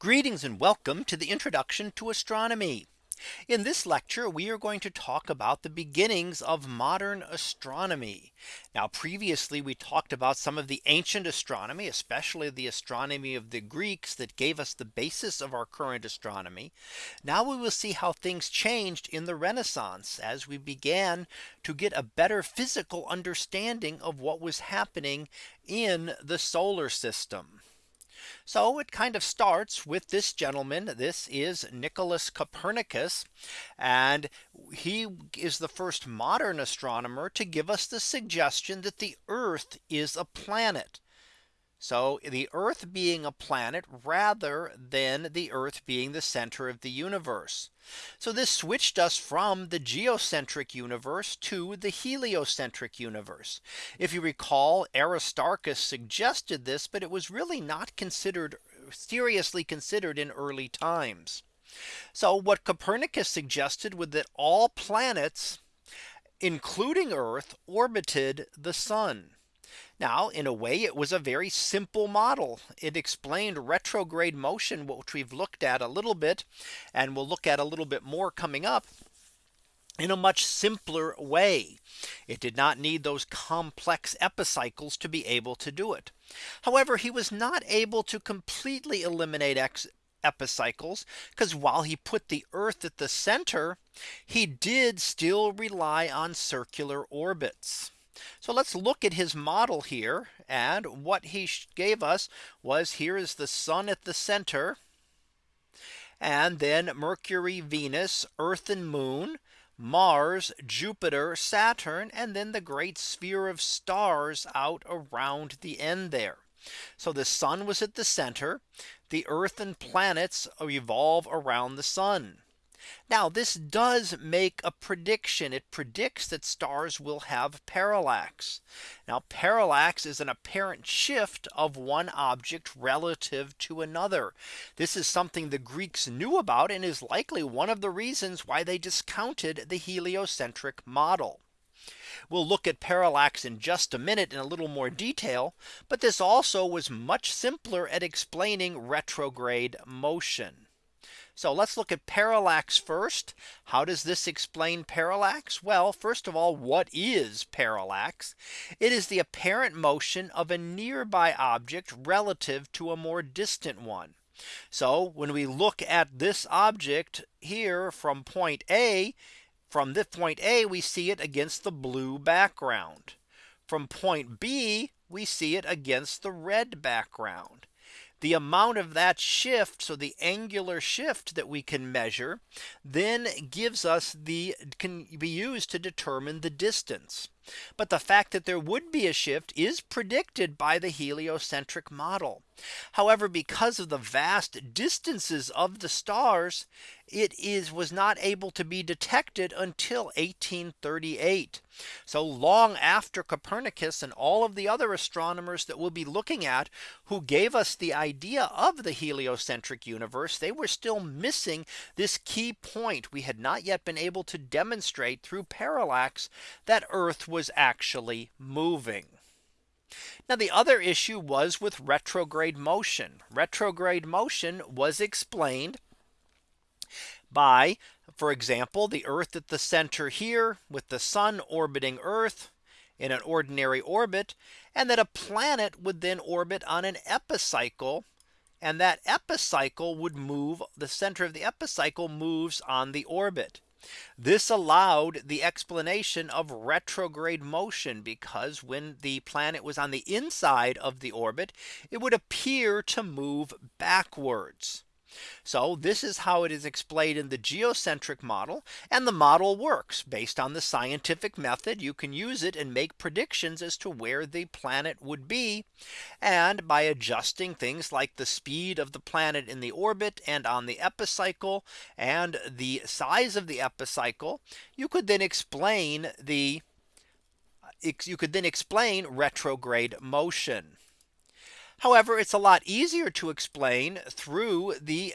Greetings and welcome to the introduction to astronomy. In this lecture, we are going to talk about the beginnings of modern astronomy. Now previously we talked about some of the ancient astronomy, especially the astronomy of the Greeks that gave us the basis of our current astronomy. Now we will see how things changed in the Renaissance as we began to get a better physical understanding of what was happening in the solar system. So it kind of starts with this gentleman. This is Nicholas Copernicus. And he is the first modern astronomer to give us the suggestion that the Earth is a planet. So the Earth being a planet rather than the Earth being the center of the universe. So this switched us from the geocentric universe to the heliocentric universe. If you recall Aristarchus suggested this, but it was really not considered seriously considered in early times. So what Copernicus suggested was that all planets including Earth orbited the sun. Now in a way it was a very simple model. It explained retrograde motion which we've looked at a little bit and we'll look at a little bit more coming up in a much simpler way. It did not need those complex epicycles to be able to do it. However, he was not able to completely eliminate epicycles because while he put the Earth at the center, he did still rely on circular orbits. So let's look at his model here. And what he gave us was here is the sun at the center. And then Mercury, Venus, Earth and Moon, Mars, Jupiter, Saturn, and then the great sphere of stars out around the end there. So the sun was at the center. The Earth and planets revolve around the sun. Now this does make a prediction. It predicts that stars will have parallax. Now parallax is an apparent shift of one object relative to another. This is something the Greeks knew about and is likely one of the reasons why they discounted the heliocentric model. We'll look at parallax in just a minute in a little more detail. But this also was much simpler at explaining retrograde motion. So let's look at parallax first. How does this explain parallax? Well, first of all, what is parallax? It is the apparent motion of a nearby object relative to a more distant one. So when we look at this object here from point A, from this point A, we see it against the blue background. From point B, we see it against the red background the amount of that shift. So the angular shift that we can measure then gives us the can be used to determine the distance. But the fact that there would be a shift is predicted by the heliocentric model. However, because of the vast distances of the stars, it is was not able to be detected until 1838. So long after Copernicus and all of the other astronomers that we'll be looking at who gave us the idea of the heliocentric universe, they were still missing this key point. We had not yet been able to demonstrate through parallax that Earth was actually moving. Now the other issue was with retrograde motion. Retrograde motion was explained by, for example, the Earth at the center here with the sun orbiting Earth in an ordinary orbit and that a planet would then orbit on an epicycle and that epicycle would move the center of the epicycle moves on the orbit. This allowed the explanation of retrograde motion because when the planet was on the inside of the orbit, it would appear to move backwards. So this is how it is explained in the geocentric model. And the model works based on the scientific method. You can use it and make predictions as to where the planet would be. And by adjusting things like the speed of the planet in the orbit and on the epicycle and the size of the epicycle, you could then explain the uh, you could then explain retrograde motion. However, it's a lot easier to explain through the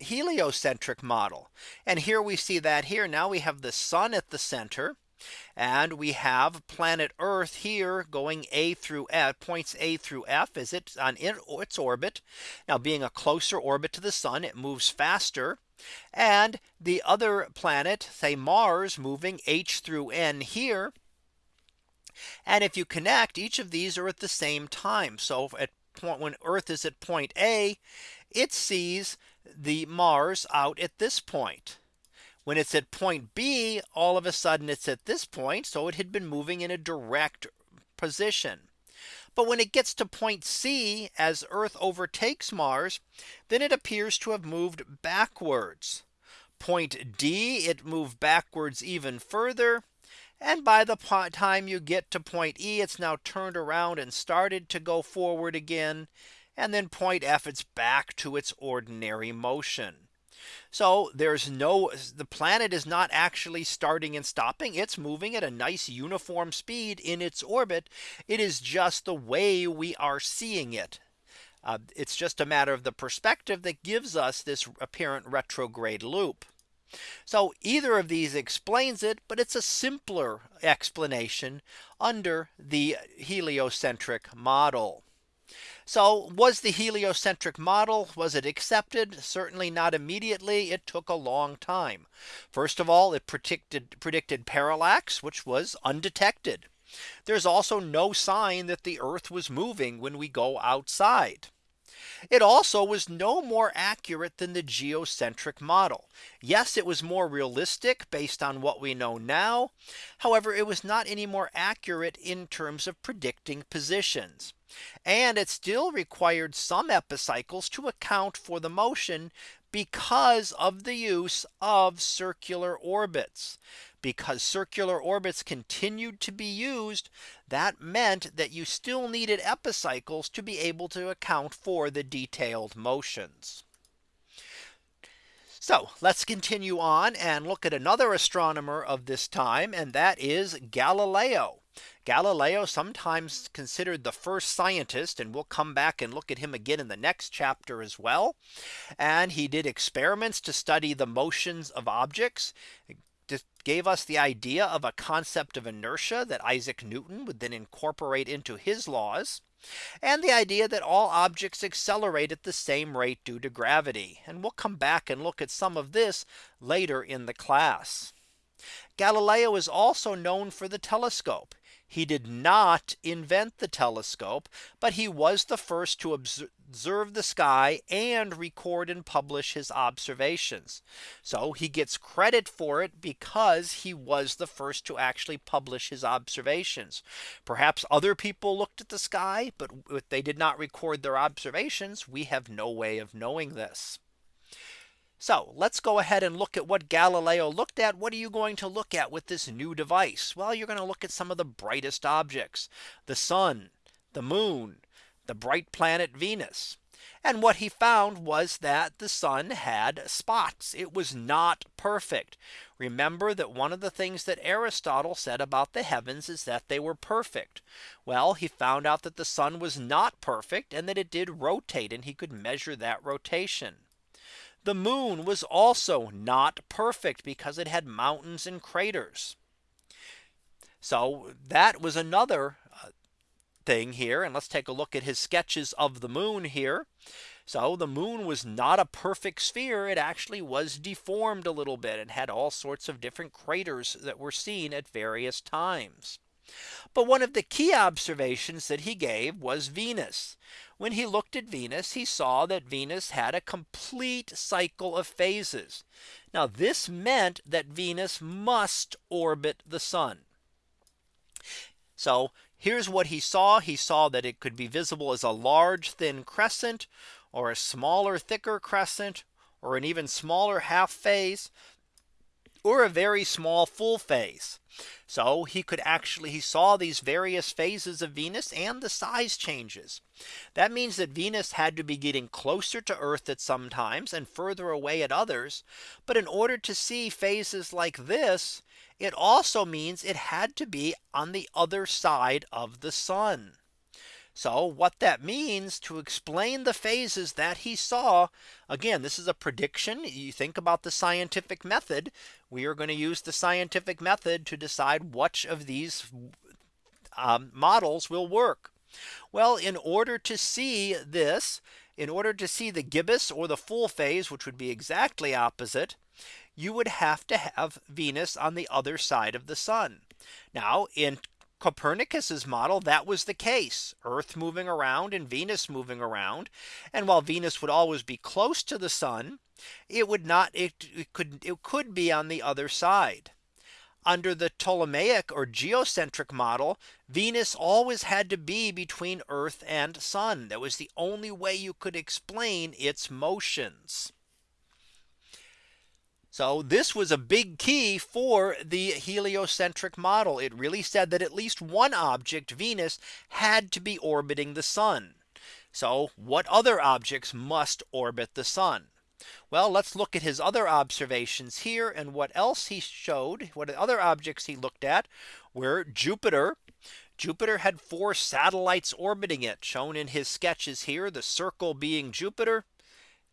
heliocentric model. And here we see that here now we have the sun at the center. And we have planet Earth here going A through F points A through F as it's on its orbit. Now being a closer orbit to the sun, it moves faster. And the other planet, say Mars moving H through N here. And if you connect each of these are at the same time. So at point when Earth is at point A, it sees the Mars out at this point. When it's at point B, all of a sudden it's at this point. So it had been moving in a direct position. But when it gets to point C as Earth overtakes Mars, then it appears to have moved backwards. Point D, it moved backwards even further. And by the time you get to point E, it's now turned around and started to go forward again. And then point F, it's back to its ordinary motion. So there's no the planet is not actually starting and stopping. It's moving at a nice uniform speed in its orbit. It is just the way we are seeing it. Uh, it's just a matter of the perspective that gives us this apparent retrograde loop. So either of these explains it, but it's a simpler explanation under the heliocentric model. So was the heliocentric model was it accepted? Certainly not immediately. It took a long time. First of all, it predicted predicted parallax, which was undetected. There's also no sign that the Earth was moving when we go outside. It also was no more accurate than the geocentric model. Yes, it was more realistic based on what we know now. However, it was not any more accurate in terms of predicting positions. And it still required some epicycles to account for the motion because of the use of circular orbits. Because circular orbits continued to be used, that meant that you still needed epicycles to be able to account for the detailed motions. So let's continue on and look at another astronomer of this time and that is Galileo. Galileo sometimes considered the first scientist and we'll come back and look at him again in the next chapter as well. And he did experiments to study the motions of objects gave us the idea of a concept of inertia that Isaac Newton would then incorporate into his laws. And the idea that all objects accelerate at the same rate due to gravity. And we'll come back and look at some of this later in the class. Galileo is also known for the telescope. He did not invent the telescope, but he was the first to observe the sky and record and publish his observations. So he gets credit for it because he was the first to actually publish his observations. Perhaps other people looked at the sky, but they did not record their observations, we have no way of knowing this. So let's go ahead and look at what Galileo looked at. What are you going to look at with this new device? Well, you're going to look at some of the brightest objects, the sun, the moon, the bright planet Venus. And what he found was that the sun had spots. It was not perfect. Remember that one of the things that Aristotle said about the heavens is that they were perfect. Well, he found out that the sun was not perfect and that it did rotate and he could measure that rotation. The moon was also not perfect because it had mountains and craters. So that was another uh, thing here. And let's take a look at his sketches of the moon here. So the moon was not a perfect sphere. It actually was deformed a little bit and had all sorts of different craters that were seen at various times. But one of the key observations that he gave was Venus. When he looked at Venus, he saw that Venus had a complete cycle of phases. Now this meant that Venus must orbit the sun. So here's what he saw. He saw that it could be visible as a large thin crescent or a smaller thicker crescent or an even smaller half phase or a very small full phase. So he could actually he saw these various phases of Venus and the size changes. That means that Venus had to be getting closer to Earth at some times and further away at others. But in order to see phases like this, it also means it had to be on the other side of the sun. So what that means to explain the phases that he saw again this is a prediction you think about the scientific method we are going to use the scientific method to decide which of these um, models will work. Well in order to see this in order to see the gibbous or the full phase which would be exactly opposite you would have to have Venus on the other side of the sun. Now in Copernicus's model that was the case Earth moving around and Venus moving around. And while Venus would always be close to the sun, it would not it, it could it could be on the other side. Under the Ptolemaic or geocentric model, Venus always had to be between Earth and Sun. That was the only way you could explain its motions. So this was a big key for the heliocentric model. It really said that at least one object Venus had to be orbiting the sun. So what other objects must orbit the sun? Well, let's look at his other observations here and what else he showed what other objects he looked at were Jupiter. Jupiter had four satellites orbiting it shown in his sketches here the circle being Jupiter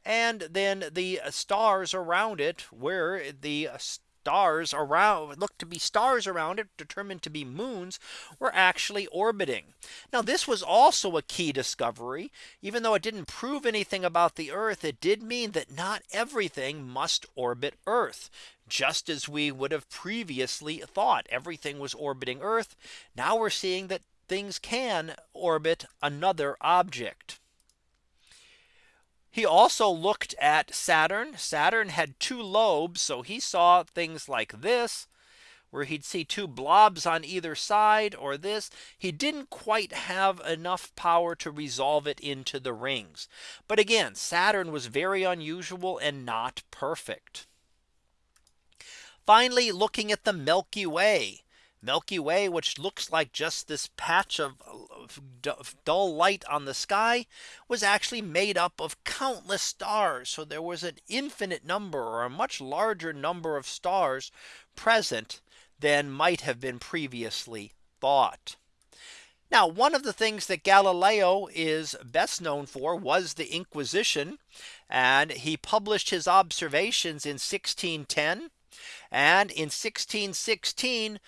and then the stars around it where the stars around look to be stars around it determined to be moons were actually orbiting. Now this was also a key discovery. Even though it didn't prove anything about the Earth, it did mean that not everything must orbit Earth. Just as we would have previously thought everything was orbiting Earth. Now we're seeing that things can orbit another object. He also looked at Saturn. Saturn had two lobes. So he saw things like this where he'd see two blobs on either side or this he didn't quite have enough power to resolve it into the rings. But again Saturn was very unusual and not perfect. Finally looking at the Milky Way. Milky Way, which looks like just this patch of, dull light on the sky, was actually made up of countless stars. So there was an infinite number or a much larger number of stars present than might have been previously thought. Now one of the things that Galileo is best known for was the Inquisition. And he published his observations in 1610 and in 1616,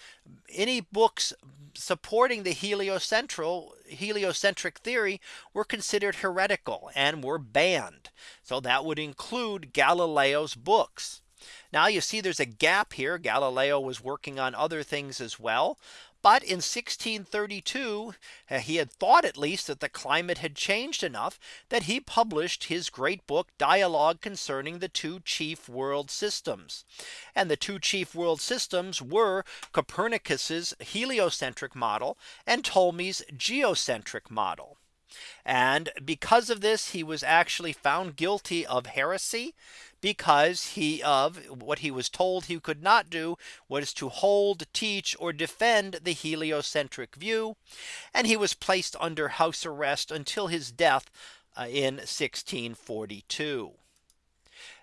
any books supporting the heliocentral heliocentric theory were considered heretical and were banned. So that would include Galileo's books. Now you see there's a gap here. Galileo was working on other things as well. But in 1632, uh, he had thought at least that the climate had changed enough that he published his great book Dialogue concerning the two chief world systems. And the two chief world systems were Copernicus's heliocentric model and Ptolemy's geocentric model. And because of this, he was actually found guilty of heresy because he of what he was told he could not do was to hold, teach or defend the heliocentric view. And he was placed under house arrest until his death uh, in 1642.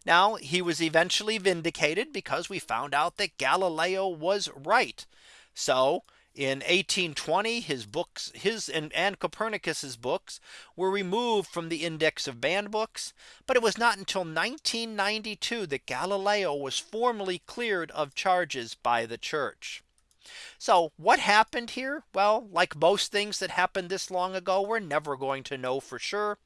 Now he was eventually vindicated because we found out that Galileo was right. So in 1820, his books, his and, and Copernicus's books were removed from the index of banned books. But it was not until 1992 that Galileo was formally cleared of charges by the church. So what happened here? Well, like most things that happened this long ago, we're never going to know for sure.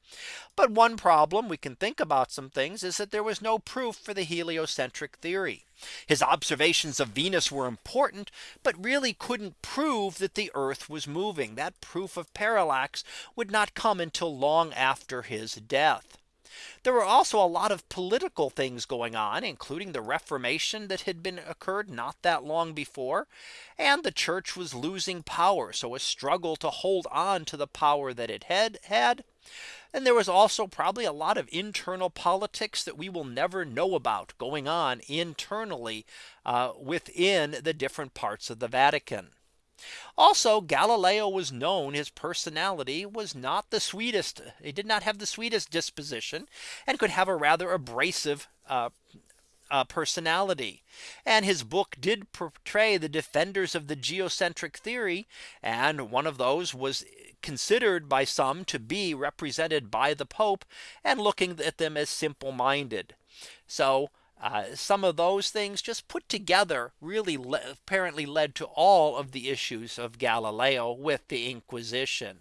But one problem we can think about some things is that there was no proof for the heliocentric theory. His observations of Venus were important, but really couldn't prove that the Earth was moving. That proof of parallax would not come until long after his death. There were also a lot of political things going on, including the Reformation that had been occurred not that long before. And the church was losing power. So a struggle to hold on to the power that it had had. And there was also probably a lot of internal politics that we will never know about going on internally uh, within the different parts of the Vatican. Also Galileo was known his personality was not the sweetest. He did not have the sweetest disposition and could have a rather abrasive uh, uh, personality. And his book did portray the defenders of the geocentric theory. And one of those was considered by some to be represented by the Pope and looking at them as simple minded. So uh, some of those things just put together really le apparently led to all of the issues of Galileo with the Inquisition.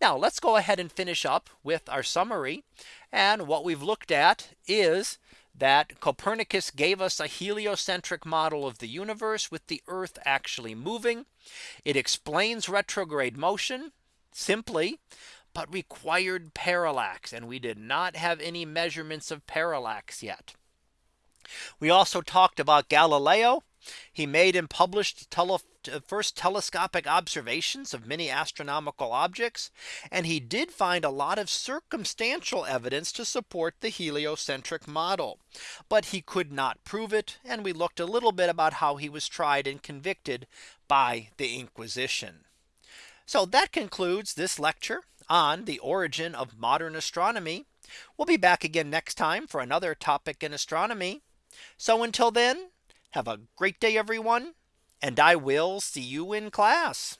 Now let's go ahead and finish up with our summary. And what we've looked at is that Copernicus gave us a heliocentric model of the universe with the Earth actually moving. It explains retrograde motion simply but required parallax and we did not have any measurements of parallax yet. We also talked about Galileo. He made and published tele first telescopic observations of many astronomical objects. And he did find a lot of circumstantial evidence to support the heliocentric model. But he could not prove it. And we looked a little bit about how he was tried and convicted by the Inquisition. So that concludes this lecture on the origin of modern astronomy. We'll be back again next time for another topic in astronomy. So until then, have a great day, everyone, and I will see you in class.